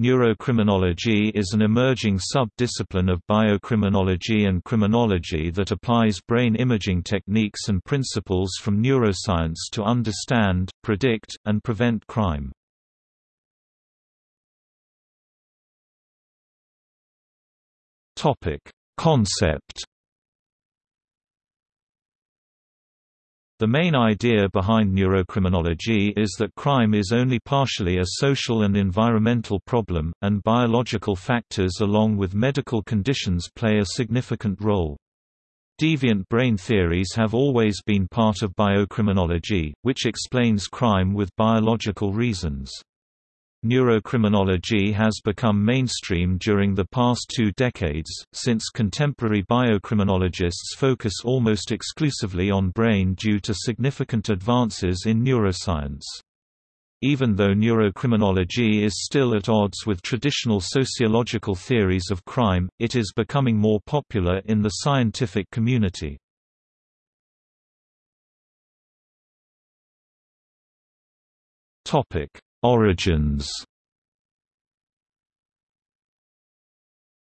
Neurocriminology is an emerging sub-discipline of biocriminology and criminology that applies brain imaging techniques and principles from neuroscience to understand, predict, and prevent crime. Concept The main idea behind neurocriminology is that crime is only partially a social and environmental problem, and biological factors along with medical conditions play a significant role. Deviant brain theories have always been part of biocriminology, which explains crime with biological reasons. Neurocriminology has become mainstream during the past two decades, since contemporary biocriminologists focus almost exclusively on brain due to significant advances in neuroscience. Even though neurocriminology is still at odds with traditional sociological theories of crime, it is becoming more popular in the scientific community. Topic Origins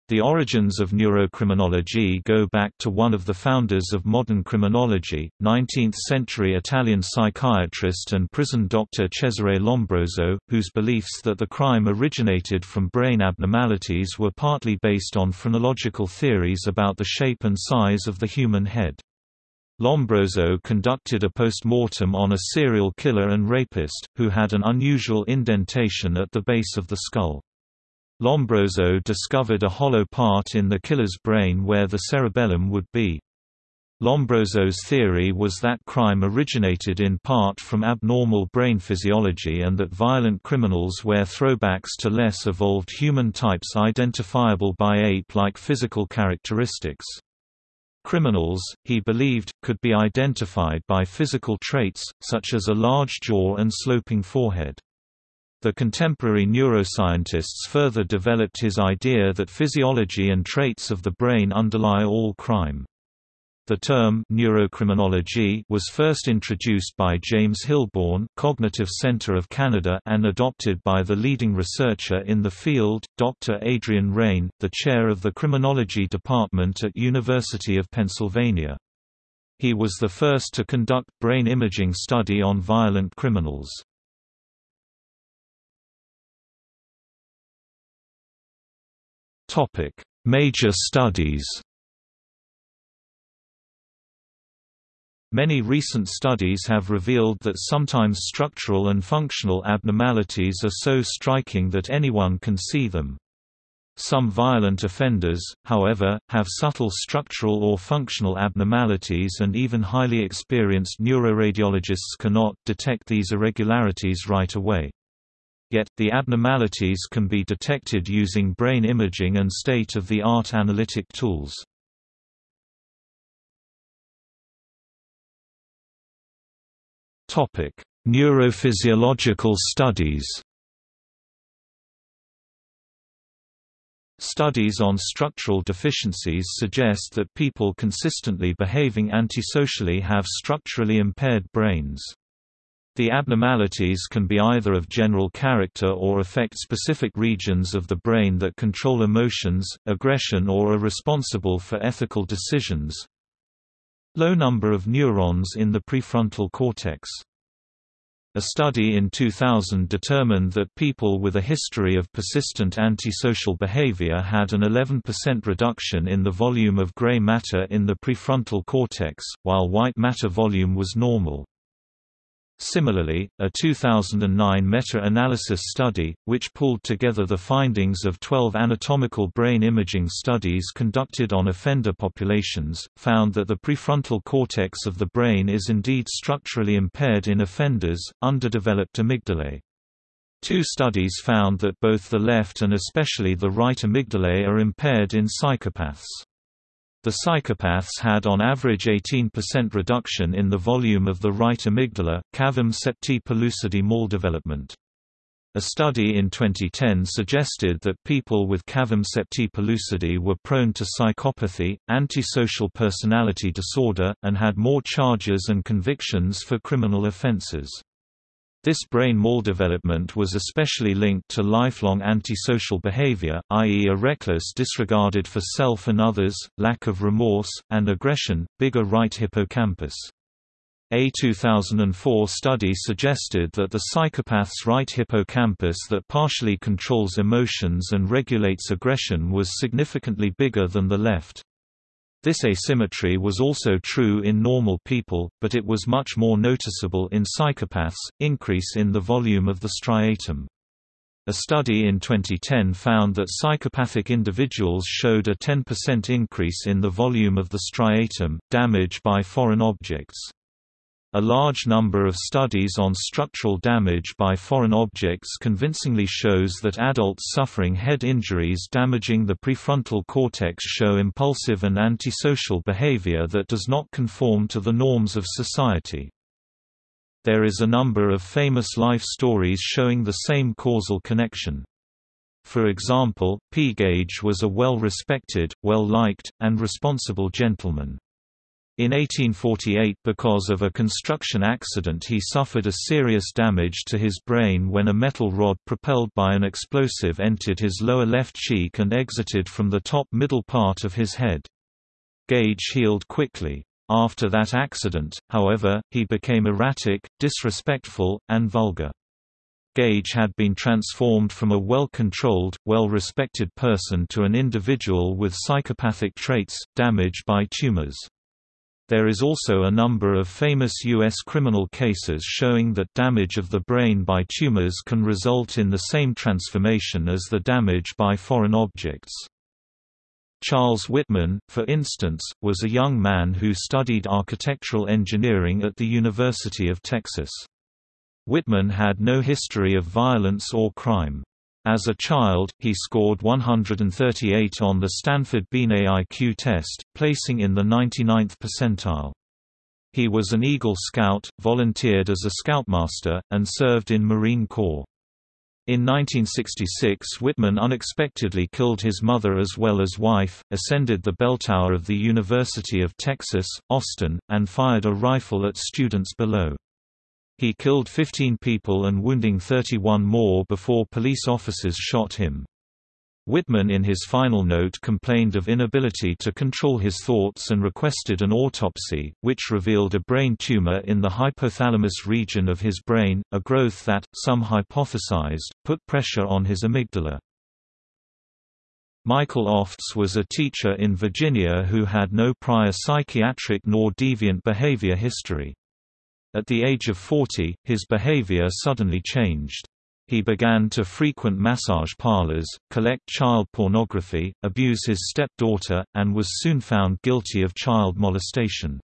The origins of neurocriminology go back to one of the founders of modern criminology, 19th-century Italian psychiatrist and prison doctor Cesare Lombroso, whose beliefs that the crime originated from brain abnormalities were partly based on phrenological theories about the shape and size of the human head. Lombroso conducted a post-mortem on a serial killer and rapist, who had an unusual indentation at the base of the skull. Lombroso discovered a hollow part in the killer's brain where the cerebellum would be. Lombroso's theory was that crime originated in part from abnormal brain physiology and that violent criminals were throwbacks to less evolved human types identifiable by ape-like physical characteristics. Criminals, he believed, could be identified by physical traits, such as a large jaw and sloping forehead. The contemporary neuroscientists further developed his idea that physiology and traits of the brain underlie all crime. The term neurocriminology was first introduced by James Hilborn, Cognitive Center of Canada, and adopted by the leading researcher in the field, Dr. Adrian Raine, the chair of the criminology department at University of Pennsylvania. He was the first to conduct brain imaging study on violent criminals. Topic: Major studies. Many recent studies have revealed that sometimes structural and functional abnormalities are so striking that anyone can see them. Some violent offenders, however, have subtle structural or functional abnormalities and even highly experienced neuroradiologists cannot detect these irregularities right away. Yet, the abnormalities can be detected using brain imaging and state-of-the-art analytic tools. Topic: Neurophysiological studies. Studies on structural deficiencies suggest that people consistently behaving antisocially have structurally impaired brains. The abnormalities can be either of general character or affect specific regions of the brain that control emotions, aggression or are responsible for ethical decisions. Low number of neurons in the prefrontal cortex. A study in 2000 determined that people with a history of persistent antisocial behavior had an 11% reduction in the volume of gray matter in the prefrontal cortex, while white matter volume was normal. Similarly, a 2009 meta-analysis study, which pulled together the findings of 12 anatomical brain imaging studies conducted on offender populations, found that the prefrontal cortex of the brain is indeed structurally impaired in offenders, underdeveloped amygdalae. Two studies found that both the left and especially the right amygdalae are impaired in psychopaths. The psychopaths had on average 18% reduction in the volume of the right amygdala, cavum septae pellucidum maldevelopment. A study in 2010 suggested that people with cavum septae pellucidum were prone to psychopathy, antisocial personality disorder, and had more charges and convictions for criminal offenses. This brain maldevelopment was especially linked to lifelong antisocial behavior, i.e. a reckless disregarded for self and others, lack of remorse, and aggression, bigger right hippocampus. A 2004 study suggested that the psychopath's right hippocampus that partially controls emotions and regulates aggression was significantly bigger than the left. This asymmetry was also true in normal people, but it was much more noticeable in psychopaths, increase in the volume of the striatum. A study in 2010 found that psychopathic individuals showed a 10% increase in the volume of the striatum, damage by foreign objects. A large number of studies on structural damage by foreign objects convincingly shows that adults suffering head injuries damaging the prefrontal cortex show impulsive and antisocial behavior that does not conform to the norms of society. There is a number of famous life stories showing the same causal connection. For example, P. Gage was a well-respected, well-liked, and responsible gentleman. In 1848 because of a construction accident he suffered a serious damage to his brain when a metal rod propelled by an explosive entered his lower left cheek and exited from the top middle part of his head. Gage healed quickly. After that accident, however, he became erratic, disrespectful, and vulgar. Gage had been transformed from a well-controlled, well-respected person to an individual with psychopathic traits, damaged by tumors. There is also a number of famous U.S. criminal cases showing that damage of the brain by tumors can result in the same transformation as the damage by foreign objects. Charles Whitman, for instance, was a young man who studied architectural engineering at the University of Texas. Whitman had no history of violence or crime. As a child, he scored 138 on the Stanford Binet IQ test, placing in the 99th percentile. He was an Eagle Scout, volunteered as a Scoutmaster, and served in Marine Corps. In 1966 Whitman unexpectedly killed his mother as well as wife, ascended the bell tower of the University of Texas, Austin, and fired a rifle at students below. He killed 15 people and wounding 31 more before police officers shot him. Whitman in his final note complained of inability to control his thoughts and requested an autopsy, which revealed a brain tumor in the hypothalamus region of his brain, a growth that, some hypothesized, put pressure on his amygdala. Michael Ofts was a teacher in Virginia who had no prior psychiatric nor deviant behavior history. At the age of 40, his behavior suddenly changed. He began to frequent massage parlors, collect child pornography, abuse his stepdaughter, and was soon found guilty of child molestation.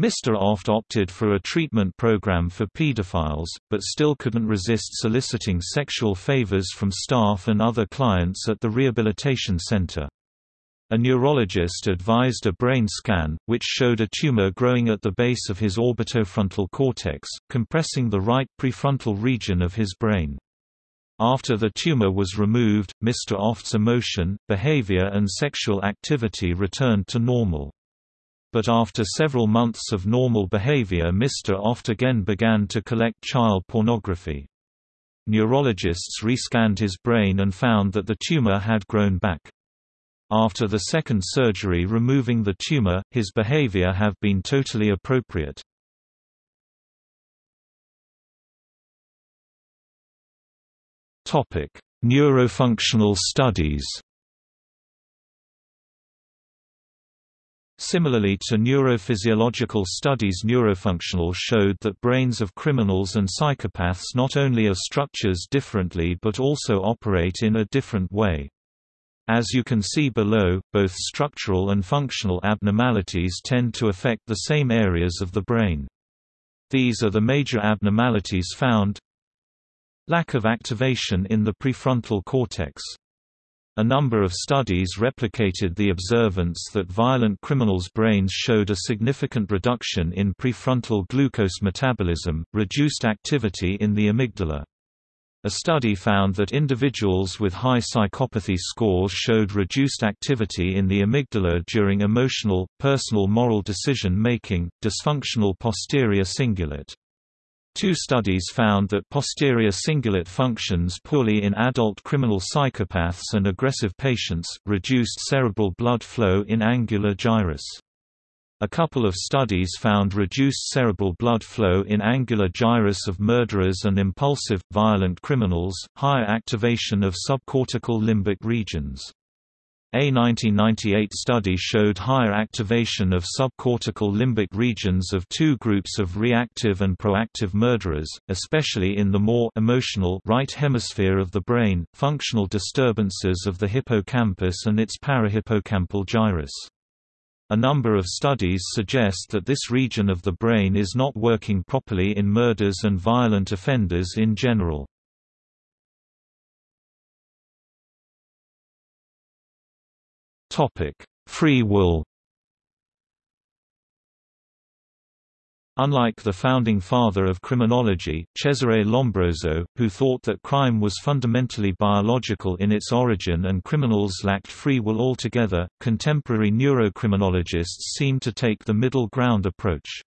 Mr. Oft opted for a treatment program for pedophiles, but still couldn't resist soliciting sexual favors from staff and other clients at the rehabilitation center. A neurologist advised a brain scan, which showed a tumor growing at the base of his orbitofrontal cortex, compressing the right prefrontal region of his brain. After the tumor was removed, Mr. Oft's emotion, behavior and sexual activity returned to normal. But after several months of normal behavior Mr. Oft again began to collect child pornography. Neurologists rescanned his brain and found that the tumor had grown back. After the second surgery removing the tumor, his behavior have been totally appropriate. Topic: Neurofunctional studies. Similarly to neurophysiological studies neurofunctional showed that brains of criminals and psychopaths not only are structures differently but also operate in a different way. As you can see below, both structural and functional abnormalities tend to affect the same areas of the brain. These are the major abnormalities found Lack of activation in the prefrontal cortex. A number of studies replicated the observance that violent criminals' brains showed a significant reduction in prefrontal glucose metabolism, reduced activity in the amygdala. A study found that individuals with high psychopathy scores showed reduced activity in the amygdala during emotional, personal moral decision-making, dysfunctional posterior cingulate. Two studies found that posterior cingulate functions poorly in adult criminal psychopaths and aggressive patients, reduced cerebral blood flow in angular gyrus. A couple of studies found reduced cerebral blood flow in angular gyrus of murderers and impulsive, violent criminals, higher activation of subcortical limbic regions. A 1998 study showed higher activation of subcortical limbic regions of two groups of reactive and proactive murderers, especially in the more emotional right hemisphere of the brain, functional disturbances of the hippocampus and its parahippocampal gyrus. A number of studies suggest that this region of the brain is not working properly in murders and violent offenders in general. Free will Unlike the founding father of criminology, Cesare Lombroso, who thought that crime was fundamentally biological in its origin and criminals lacked free will altogether, contemporary neurocriminologists seem to take the middle ground approach.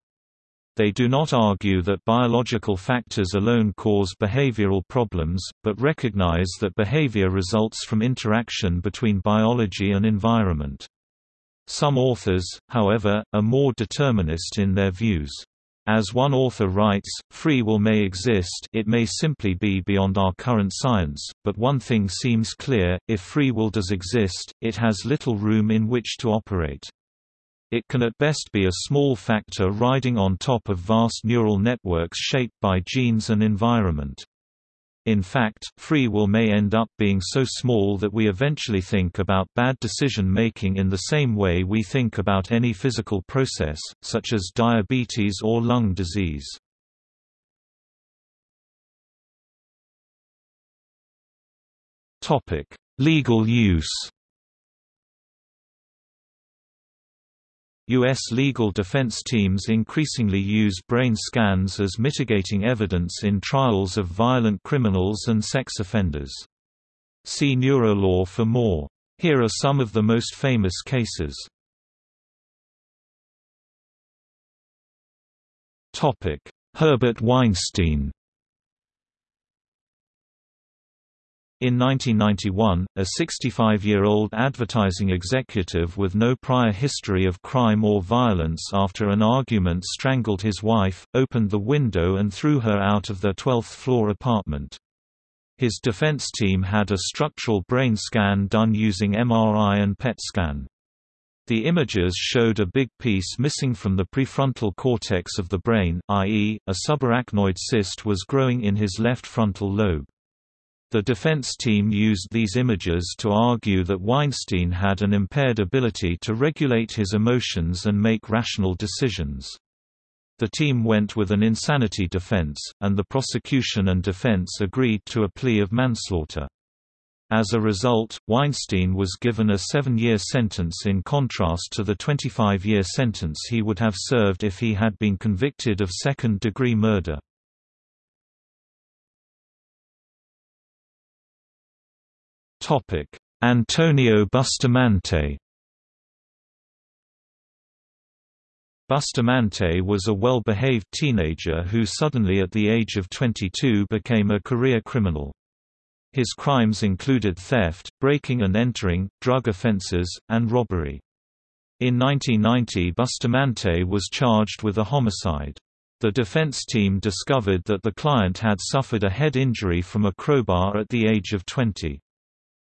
They do not argue that biological factors alone cause behavioral problems, but recognize that behavior results from interaction between biology and environment. Some authors, however, are more determinist in their views. As one author writes, free will may exist it may simply be beyond our current science, but one thing seems clear, if free will does exist, it has little room in which to operate. It can at best be a small factor riding on top of vast neural networks shaped by genes and environment. In fact, free will may end up being so small that we eventually think about bad decision-making in the same way we think about any physical process, such as diabetes or lung disease. Legal use U.S. legal defense teams increasingly use brain scans as mitigating evidence in trials of violent criminals and sex offenders. See neurolaw for more. Here are some of the most famous cases. Herbert Weinstein In 1991, a 65-year-old advertising executive with no prior history of crime or violence after an argument strangled his wife, opened the window and threw her out of their 12th-floor apartment. His defense team had a structural brain scan done using MRI and PET scan. The images showed a big piece missing from the prefrontal cortex of the brain, i.e., a subarachnoid cyst was growing in his left frontal lobe. The defense team used these images to argue that Weinstein had an impaired ability to regulate his emotions and make rational decisions. The team went with an insanity defense, and the prosecution and defense agreed to a plea of manslaughter. As a result, Weinstein was given a seven-year sentence in contrast to the 25-year sentence he would have served if he had been convicted of second-degree murder. Antonio Bustamante. Bustamante was a well-behaved teenager who suddenly at the age of 22 became a career criminal. His crimes included theft, breaking and entering, drug offenses, and robbery. In 1990 Bustamante was charged with a homicide. The defense team discovered that the client had suffered a head injury from a crowbar at the age of 20.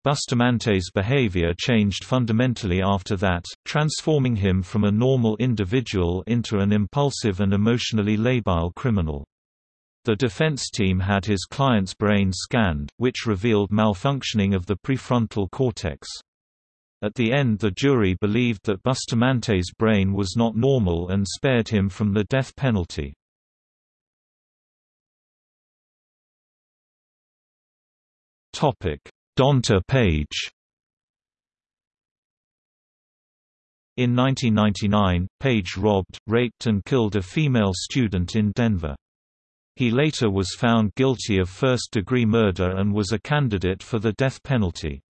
Bustamante's behavior changed fundamentally after that, transforming him from a normal individual into an impulsive and emotionally labile criminal. The defense team had his client's brain scanned, which revealed malfunctioning of the prefrontal cortex. At the end the jury believed that Bustamante's brain was not normal and spared him from the death penalty. Topic Donta Page In 1999, Page robbed, raped and killed a female student in Denver. He later was found guilty of first-degree murder and was a candidate for the death penalty.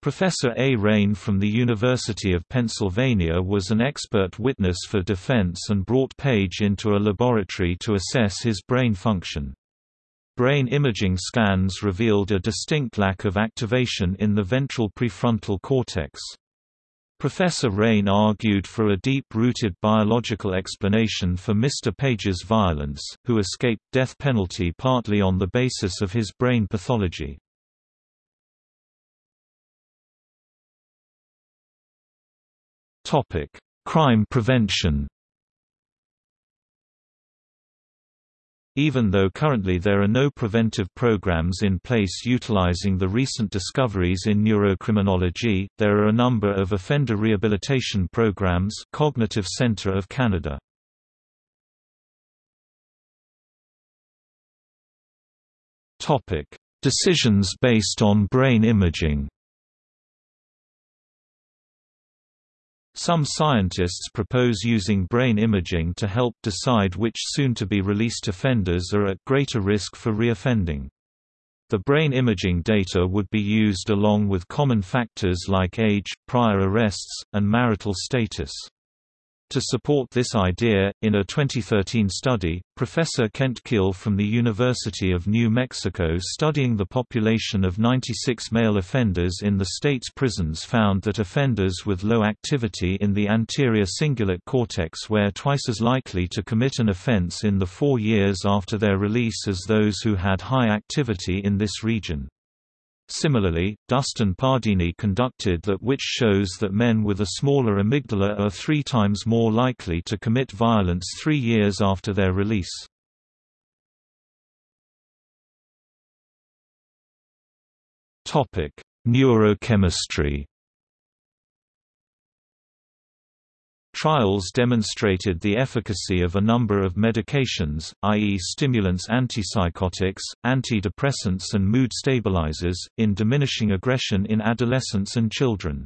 Professor A. Raine from the University of Pennsylvania was an expert witness for defense and brought Page into a laboratory to assess his brain function. Brain imaging scans revealed a distinct lack of activation in the ventral prefrontal cortex. Professor Raine argued for a deep-rooted biological explanation for Mr. Page's violence, who escaped death penalty partly on the basis of his brain pathology. Crime prevention. Even though currently there are no preventive programs in place utilizing the recent discoveries in neurocriminology, there are a number of offender rehabilitation programs Cognitive Centre of Canada. Decisions based on brain imaging Some scientists propose using brain imaging to help decide which soon-to-be released offenders are at greater risk for reoffending. The brain imaging data would be used along with common factors like age, prior arrests, and marital status. To support this idea, in a 2013 study, Professor Kent Kiehl from the University of New Mexico studying the population of 96 male offenders in the state's prisons found that offenders with low activity in the anterior cingulate cortex were twice as likely to commit an offense in the four years after their release as those who had high activity in this region. Similarly, Dustin Pardini conducted that which shows that men with a smaller amygdala are three times more likely to commit violence three years after their release. Neurochemistry Trials demonstrated the efficacy of a number of medications, i.e. stimulants antipsychotics, antidepressants and mood stabilizers, in diminishing aggression in adolescents and children.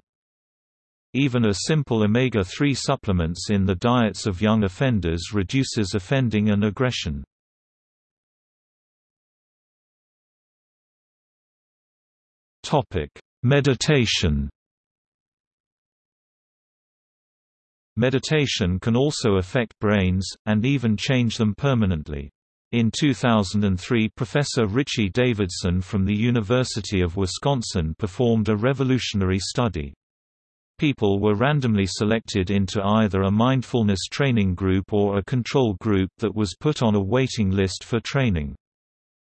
Even a simple omega-3 supplements in the diets of young offenders reduces offending and aggression. Meditation Meditation can also affect brains, and even change them permanently. In 2003 Professor Richie Davidson from the University of Wisconsin performed a revolutionary study. People were randomly selected into either a mindfulness training group or a control group that was put on a waiting list for training.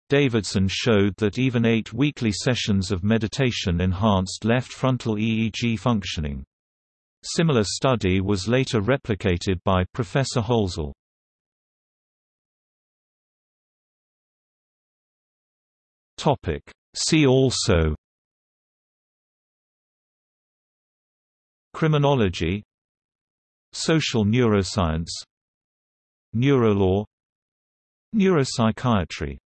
Davidson showed that even eight weekly sessions of meditation enhanced left frontal EEG functioning. Similar study was later replicated by Professor Holzel. See also Criminology Social neuroscience Neurolaw Neuropsychiatry